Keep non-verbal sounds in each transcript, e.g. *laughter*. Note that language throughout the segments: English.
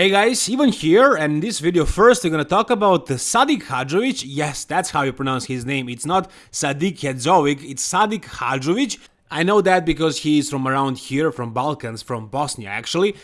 Hey guys, Ivan here, and in this video first we're gonna talk about Sadik Hadzovic. Yes, that's how you pronounce his name. It's not Sadik Hadzovic, it's Sadik Hadzovic. I know that because he is from around here, from Balkans, from Bosnia actually.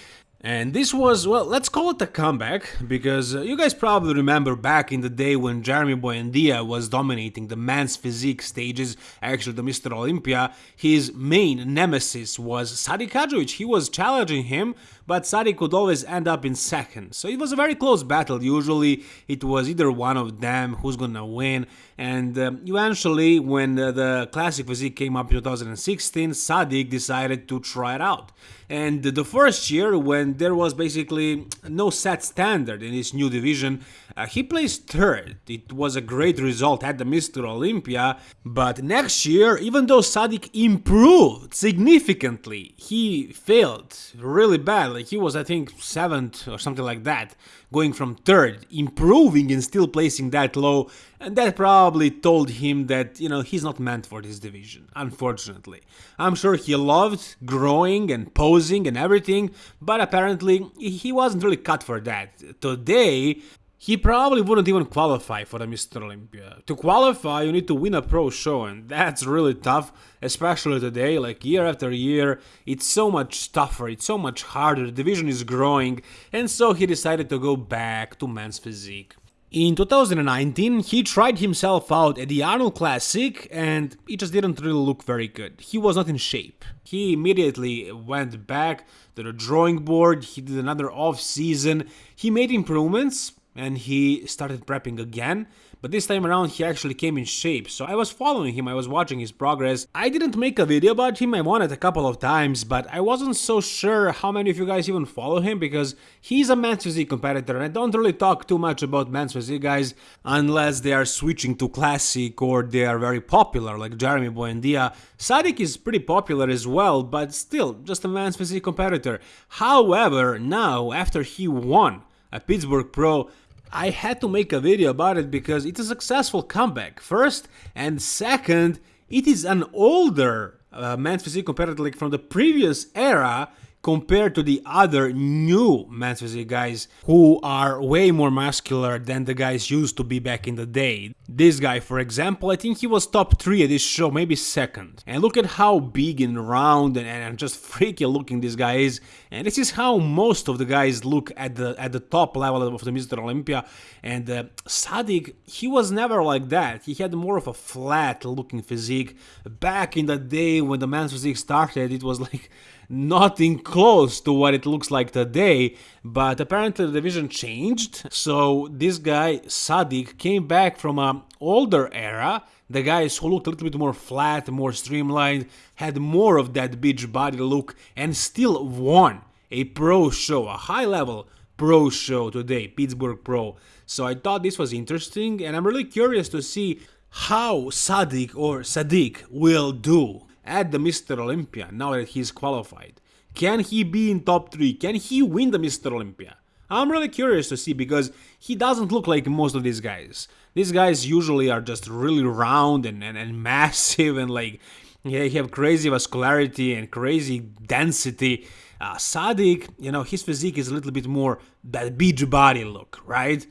And this was, well, let's call it a comeback, because uh, you guys probably remember back in the day when Jeremy Buendia was dominating the men's physique stages, actually the Mr. Olympia, his main nemesis was Sadik Hadzovic. He was challenging him, but Sadik would always end up in second. So it was a very close battle. Usually it was either one of them who's gonna win. And uh, eventually, when uh, the classic physique came up in 2016, Sadik decided to try it out. And the first year, when there was basically no set standard in this new division, uh, he placed third. It was a great result at the Mr. Olympia, but next year, even though Sadik improved significantly, he failed really badly. He was, I think, seventh or something like that, going from third, improving and still placing that low, and that probably told him that, you know, he's not meant for this division, unfortunately. I'm sure he loved growing and posing and everything, but apparently he wasn't really cut for that. Today, he probably wouldn't even qualify for the Mr. Olympia. To qualify, you need to win a pro show, and that's really tough, especially today, like year after year. It's so much tougher, it's so much harder, the division is growing, and so he decided to go back to men's physique. In 2019, he tried himself out at the Arnold Classic and it just didn't really look very good. He was not in shape. He immediately went back to the drawing board, he did another off season, he made improvements, and he started prepping again but this time around he actually came in shape, so I was following him, I was watching his progress. I didn't make a video about him, I it a couple of times, but I wasn't so sure how many of you guys even follow him because he's a men's physique competitor and I don't really talk too much about men's physique guys unless they are switching to classic or they are very popular like Jeremy Buendia. Sadik is pretty popular as well, but still just a men's physique competitor. However, now after he won a Pittsburgh Pro, I had to make a video about it because it's a successful comeback, first, and second, it is an older uh, men's physique competitor like from the previous era compared to the other new men's physique guys who are way more muscular than the guys used to be back in the day. This guy, for example, I think he was top 3 at this show, maybe second. And look at how big and round and, and just freaky looking this guy is. And this is how most of the guys look at the at the top level of the Mr. Olympia. And uh, Sadik, he was never like that. He had more of a flat looking physique. Back in the day when the men's physique started, it was *laughs* like nothing close to what it looks like today, but apparently the division changed. So this guy, Sadik, came back from an older era. The guys who looked a little bit more flat, more streamlined, had more of that beach body look, and still won a pro show, a high level pro show today, Pittsburgh Pro. So I thought this was interesting, and I'm really curious to see how Sadik or Sadik will do at the Mr. Olympia now that he's qualified? Can he be in top 3? Can he win the Mr. Olympia? I'm really curious to see because he doesn't look like most of these guys. These guys usually are just really round and, and, and *laughs* massive and like they have crazy vascularity and crazy density. Uh, Sadik, you know, his physique is a little bit more that beach body look, right?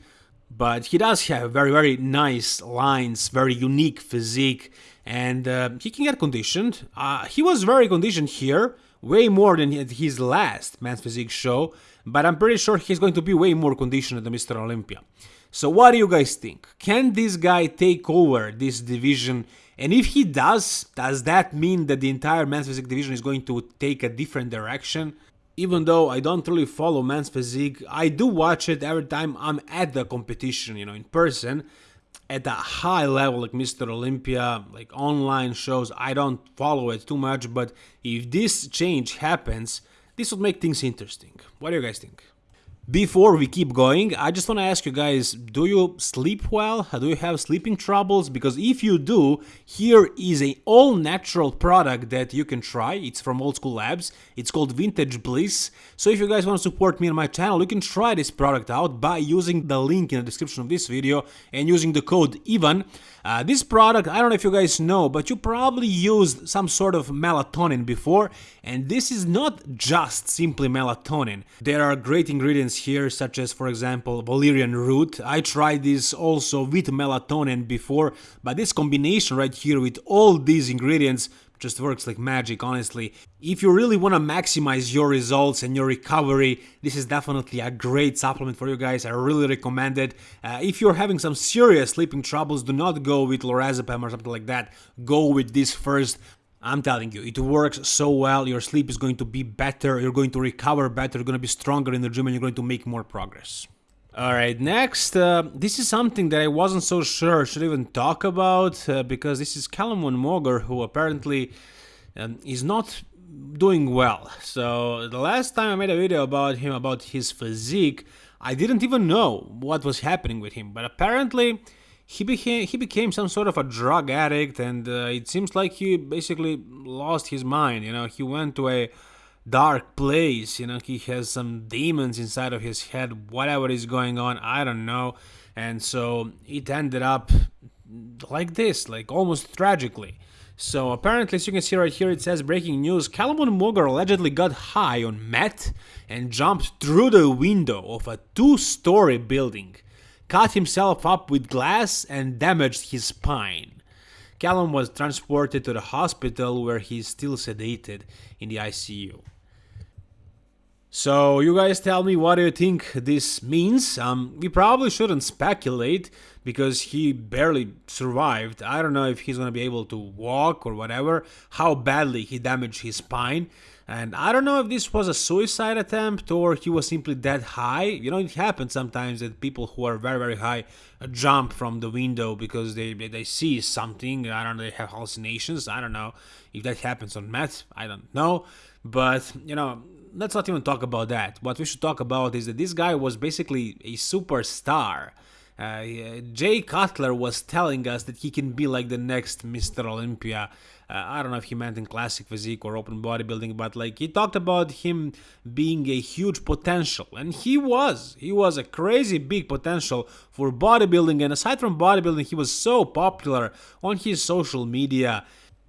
But he does have very, very nice lines, very unique physique and uh, he can get conditioned. Uh, he was very conditioned here, way more than his last Men's Physique show, but I'm pretty sure he's going to be way more conditioned than Mr. Olympia. So what do you guys think? Can this guy take over this division? And if he does, does that mean that the entire men's physique division is going to take a different direction? Even though I don't really follow men's physique, I do watch it every time I'm at the competition, you know, in person at a high level like Mr. Olympia, like online shows, I don't follow it too much, but if this change happens, this would make things interesting. What do you guys think? Before we keep going, I just want to ask you guys, do you sleep well? Uh, do you have sleeping troubles? Because if you do, here is a all natural product that you can try. It's from Old School Labs. It's called Vintage Bliss. So if you guys want to support me and my channel, you can try this product out by using the link in the description of this video and using the code IVAN. Uh, this product, I don't know if you guys know, but you probably used some sort of melatonin before, and this is not just simply melatonin. There are great ingredients here, such as, for example, valerian root. I tried this also with melatonin before, but this combination right here with all these ingredients just works like magic, honestly. If you really want to maximize your results and your recovery, this is definitely a great supplement for you guys. I really recommend it. Uh, if you're having some serious sleeping troubles, do not go with lorazepam or something like that. Go with this first. I'm telling you, it works so well. Your sleep is going to be better. You're going to recover better. You're going to be stronger in the gym and you're going to make more progress. Alright, next, uh, this is something that I wasn't so sure should even talk about, uh, because this is Callum von Moger, who apparently um, is not doing well. So, the last time I made a video about him, about his physique, I didn't even know what was happening with him, but apparently he became he became some sort of a drug addict and uh, it seems like he basically lost his mind you know he went to a dark place you know he has some demons inside of his head whatever is going on i don't know. And so it ended up like this like almost tragically. So apparently as you can see right here it says breaking news Callum von Moger allegedly got high on meth and jumped through the window of a two-story building cut himself up with glass and damaged his spine. Callum was transported to the hospital where he is still sedated in the ICU. So you guys tell me what do you think this means? Um, we probably shouldn't speculate because he barely survived. I don't know if he's gonna be able to walk or whatever, how badly he damaged his spine. And I don't know if this was a suicide attempt or he was simply that high. You know, it happens sometimes that people who are very, very high jump from the window because they, they see something. I don't know, they have hallucinations. I don't know if that happens on meth. I don't know. But, you know, let's not even talk about that. What we should talk about is that this guy was basically a superstar. Uh, Jay Cutler was telling us that he can be like the next Mr. Olympia. Uh, I don't know if he meant in classic physique or open bodybuilding, but like he talked about him being a huge potential, and he was. He was a crazy big potential for bodybuilding, and aside from bodybuilding, he was so popular on his social media.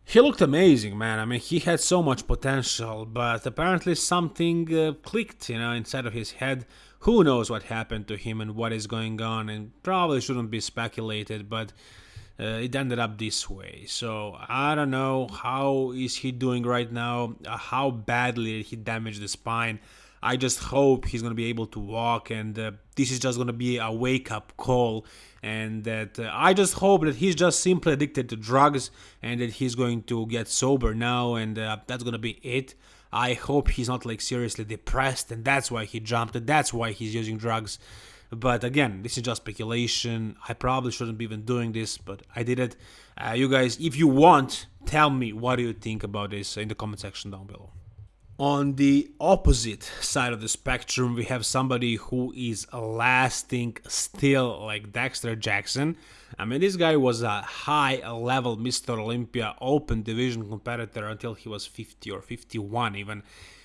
He looked amazing, man. I mean, he had so much potential, but apparently something uh, clicked, you know, inside of his head. Who knows what happened to him and what is going on, and probably shouldn't be speculated, but uh, it ended up this way. So I don't know how is he doing right now, uh, how badly did he damaged the spine. I just hope he's going to be able to walk and uh, this is just going to be a wake up call and that uh, I just hope that he's just simply addicted to drugs and that he's going to get sober now and uh, that's going to be it. I hope he's not like seriously depressed and that's why he jumped and that's why he's using drugs. But again, this is just speculation. I probably shouldn't be even doing this, but I did it. Uh, you guys, if you want, tell me what do you think about this in the comment section down below. On the opposite side of the spectrum, we have somebody who is lasting still like Dexter Jackson. I mean, this guy was a high level Mr. Olympia open division competitor until he was 50 or 51 even.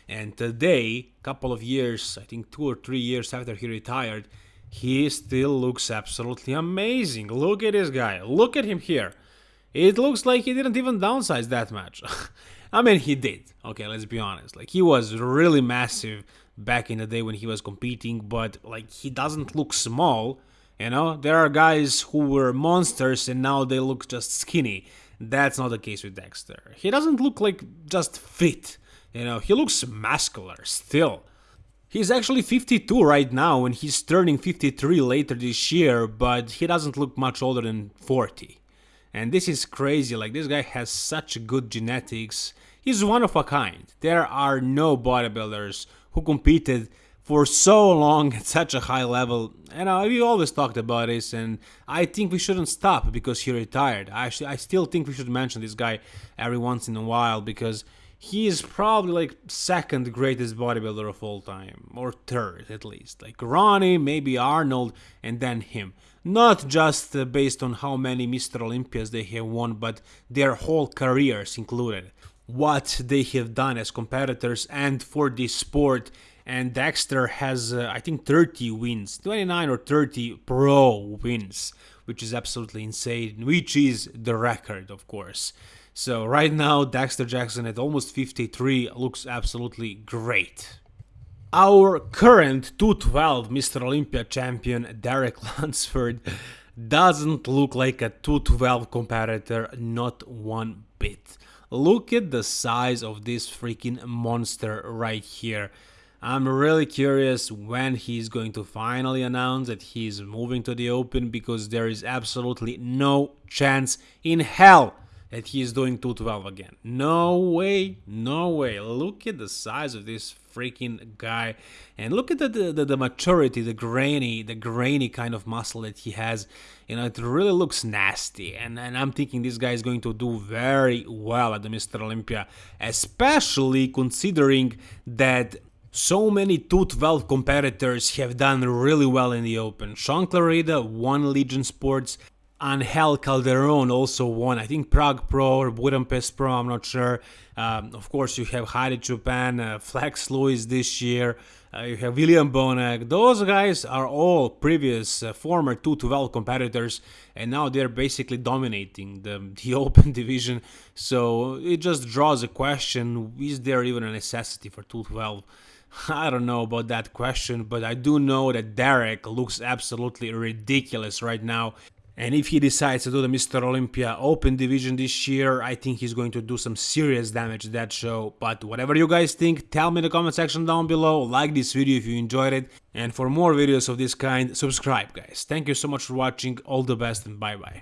And today, a couple of years, I think two or three years after he retired, he still looks absolutely amazing. Look at this guy. Look at him here. It looks like he didn't even downsize that much. *laughs* I mean, he did. Okay, let's be honest. Like, he was really massive back in the day when he was competing, but, like, he doesn't look small. You know, there are guys who were monsters and now they look just skinny. That's not the case with Dexter. He doesn't look like just fit. You know, he looks muscular still. He's actually 52 right now and he's turning 53 later this year, but he doesn't look much older than 40. And this is crazy, like this guy has such good genetics. He's one of a kind. There are no bodybuilders who competed for so long at such a high level. And uh, we always talked about this, and I think we shouldn't stop because he retired. Actually, I still think we should mention this guy every once in a while because he is probably like second greatest bodybuilder of all time, or third at least. Like Ronnie, maybe Arnold, and then him. Not just uh, based on how many Mr. Olympias they have won, but their whole careers included. What they have done as competitors and for this sport. And Dexter has, uh, I think, 30 wins, 29 or 30 pro wins, which is absolutely insane, which is the record, of course. So right now, Dexter Jackson at almost 53 looks absolutely great. Our current 212 Mr. Olympia champion Derek *laughs* Lunsford doesn't look like a 212 competitor, not one bit. Look at the size of this freaking monster right here. I'm really curious when he's going to finally announce that he's moving to the Open because there is absolutely no chance in hell that he's doing 212 again. No way, no way. Look at the size of this freaking guy and look at the, the, the, maturity, the grainy, the grainy kind of muscle that he has. You know, it really looks nasty and, and I'm thinking this guy is going to do very well at the Mr. Olympia, especially considering that so many 212 competitors have done really well in the Open. Shaun Clarida won Legion Sports, Angel Calderon also won, I think Prague Pro or Budapest Pro, I'm not sure. Um, of course, you have Hadi Choopan, uh, Flex Lewis this year, uh, you have William Bonac. Those guys are all previous uh, former 212 competitors, and now they're basically dominating the, *laughs* the Open division. So it just draws a question is there even a necessity for 212? I don't know about that question, but I do know that Derek looks absolutely ridiculous right now. And if he decides to do the Mr. Olympia Open Division this year, I think he's going to do some serious damage to that show. But whatever you guys think, tell me in the comment section down below, like this video if you enjoyed it, and for more videos of this kind, subscribe guys. Thank you so much for watching, all the best and bye bye.